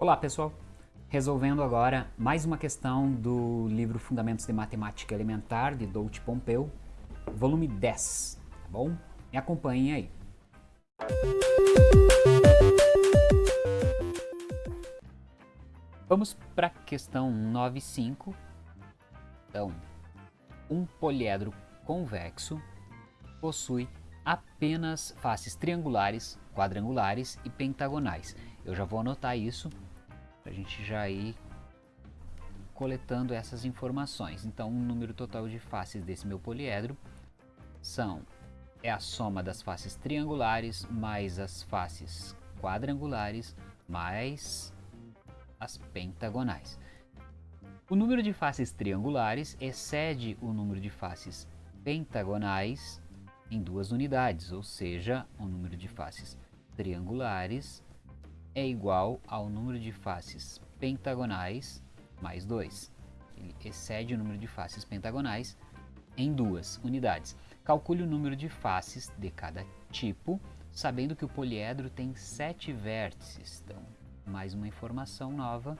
Olá pessoal, resolvendo agora mais uma questão do livro Fundamentos de Matemática Elementar de Doudt Pompeu, volume 10, tá bom? Me acompanhem aí. Vamos para a questão 9.5. Então, um poliedro convexo possui apenas faces triangulares, quadrangulares e pentagonais. Eu já vou anotar isso para a gente já ir coletando essas informações. Então, o número total de faces desse meu poliedro são é a soma das faces triangulares mais as faces quadrangulares mais as pentagonais. O número de faces triangulares excede o número de faces pentagonais em duas unidades, ou seja, o número de faces triangulares é igual ao número de faces pentagonais mais 2. Ele excede o número de faces pentagonais em duas unidades. Calcule o número de faces de cada tipo, sabendo que o poliedro tem sete vértices. Então, mais uma informação nova,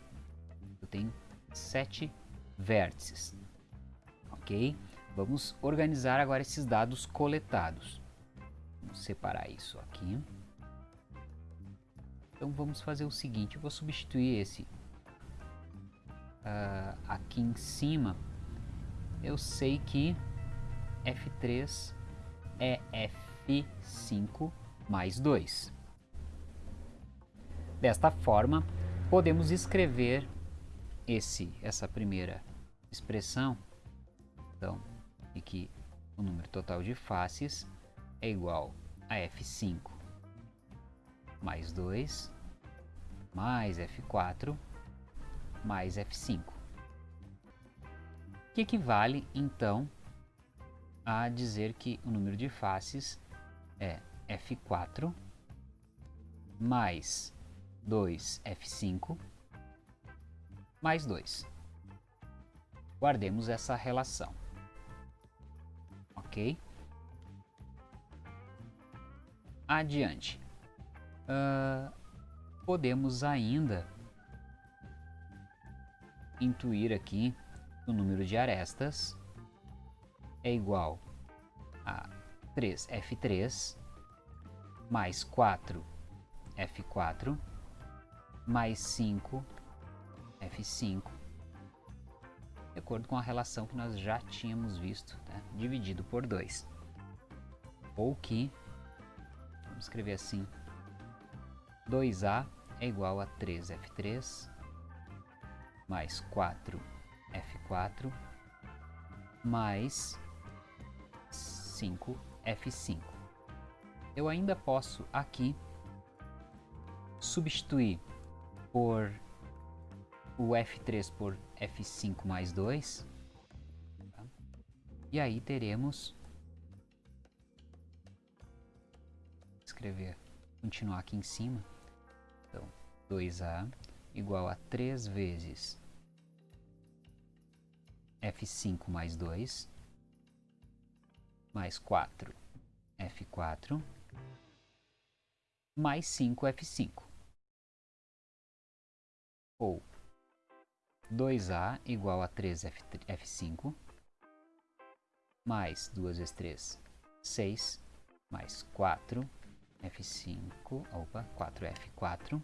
tenho sete vértices. Ok? Vamos organizar agora esses dados coletados. Vamos separar isso aqui. Então vamos fazer o seguinte, eu vou substituir esse uh, aqui em cima. Eu sei que F3 é F5 mais 2. Desta forma, podemos escrever esse, essa primeira expressão, então, e que o número total de faces é igual a F5 mais 2, mais F4, mais F5. Que equivale, então, a dizer que o número de faces é F4 mais 2F5 mais 2. Guardemos essa relação. Ok? Adiante uh, podemos ainda intuir aqui que o número de arestas é igual a 3F3 mais 4F4 mais 5F5 de acordo com a relação que nós já tínhamos visto, né? dividido por 2. Ou que, vamos escrever assim, 2A é igual a 3F3 mais 4F4 mais 5F5. Eu ainda posso aqui substituir por o F3 por F5 mais 2. Tá? E aí teremos... Escrever, continuar aqui em cima. Então, 2A igual a 3 vezes F5 mais 2 mais 4 F4 mais 5 F5 ou 2A igual a 3 F, F5 mais 2 vezes 3, 6 mais 4 F5, opa, 4F4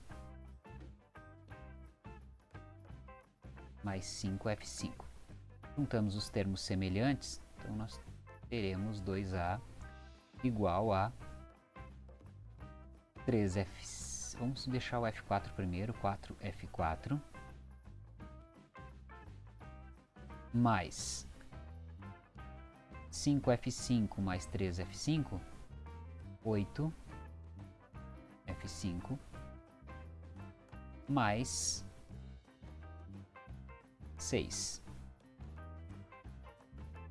mais 5F5. Juntamos os termos semelhantes, então nós teremos 2A igual a 3F... Vamos deixar o F4 primeiro, 4F4 mais 5F5 mais 3F5, 8 F5 mais 6.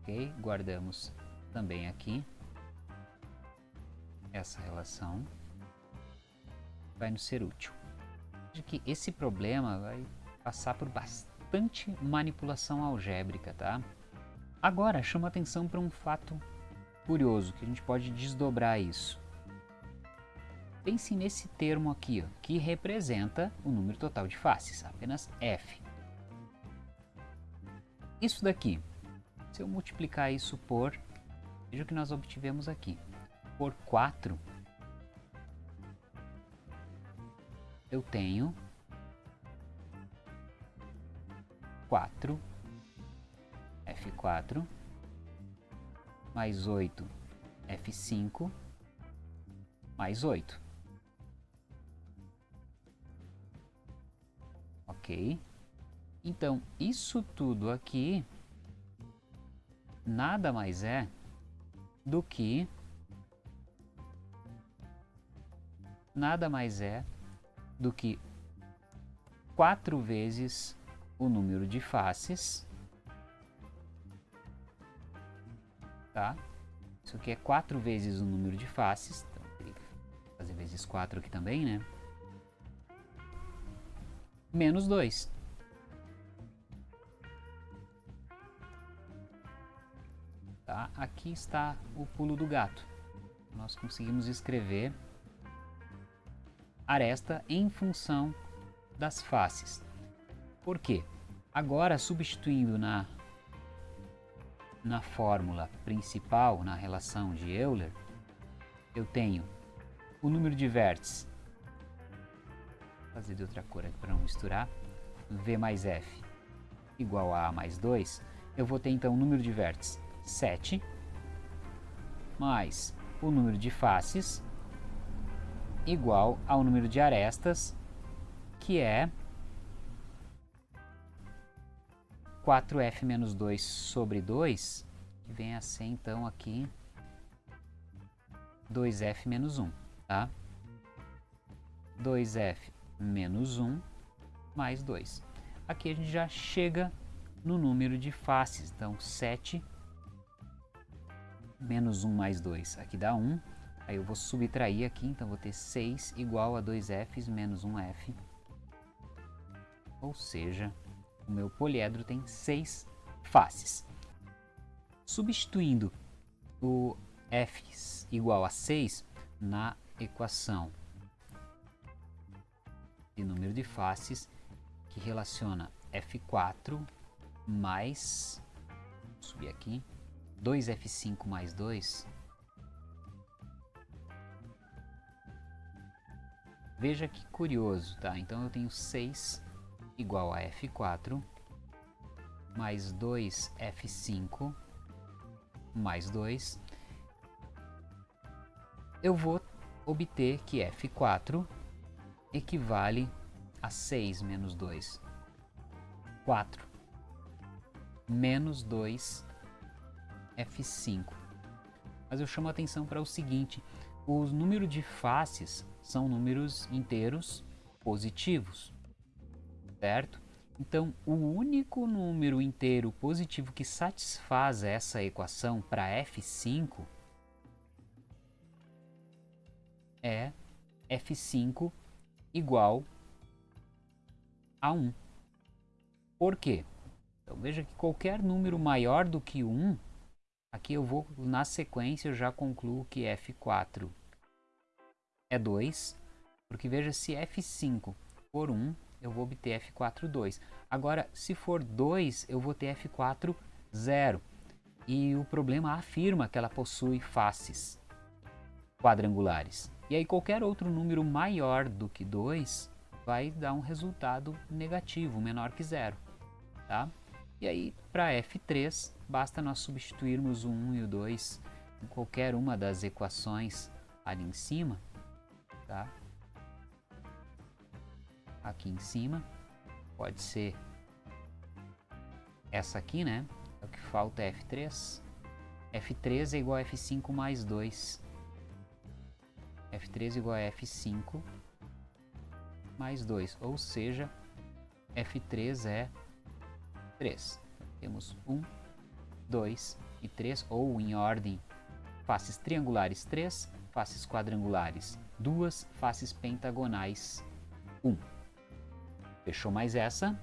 Ok? Guardamos também aqui essa relação. Vai nos ser útil. De que esse problema vai passar por bastante manipulação algébrica, tá? Agora, chama atenção para um fato curioso, que a gente pode desdobrar isso. Pense nesse termo aqui, ó, que representa o número total de faces, apenas f. Isso daqui, se eu multiplicar isso por, veja o que nós obtivemos aqui, por 4, eu tenho 4, F4, mais 8, F5, mais 8. Ok? Então, isso tudo aqui nada mais é do que nada mais é do que 4 vezes o número de faces, tá? Isso aqui é 4 vezes o número de faces, então fazer vezes 4 aqui também, né? Menos 2. Tá? Aqui está o pulo do gato. Nós conseguimos escrever aresta em função das faces. Por quê? Agora, substituindo na, na fórmula principal, na relação de Euler, eu tenho o número de vértices, vou fazer de outra cor aqui para não misturar, V mais F igual a A mais 2, eu vou ter então o número de vértices 7, mais o número de faces, igual ao número de arestas, que é 4f menos 2 sobre 2, que vem a ser então aqui 2f menos 1, tá? 2f menos 1 mais 2. Aqui a gente já chega no número de faces, então 7 menos 1 mais 2, aqui dá 1, Aí eu vou subtrair aqui, então vou ter 6 igual a 2Fs menos 1F. Ou seja, o meu poliedro tem 6 faces. Substituindo o f igual a 6 na equação de número de faces que relaciona F4 mais, vou subir aqui, 2F5 mais 2 Veja que curioso, tá? Então eu tenho 6 igual a F4 mais 2F5 mais 2. Eu vou obter que F4 equivale a 6 menos 2. 4 menos 2 F5. Mas eu chamo a atenção para o seguinte, o número de faces são números inteiros positivos, certo? Então, o único número inteiro positivo que satisfaz essa equação para f5 é f5 igual a 1. Por quê? Então, veja que qualquer número maior do que 1, aqui eu vou, na sequência, eu já concluo que f4 é 2, porque veja, se f5 for 1, eu vou obter f4, 2. Agora, se for 2, eu vou ter f4, 0. E o problema afirma que ela possui faces quadrangulares. E aí qualquer outro número maior do que 2 vai dar um resultado negativo, menor que zero. Tá? E aí, para f3, basta nós substituirmos o 1 e o 2 em qualquer uma das equações ali em cima tá? Aqui em cima, pode ser essa aqui, né? É o que falta é F3. F3 é igual a F5 mais 2. F3 é igual a F5 mais 2, ou seja, F3 é 3. Temos 1, 2 e 3, ou em ordem faces triangulares 3, faces quadrangulares duas faces pentagonais 1. Um. Fechou mais essa?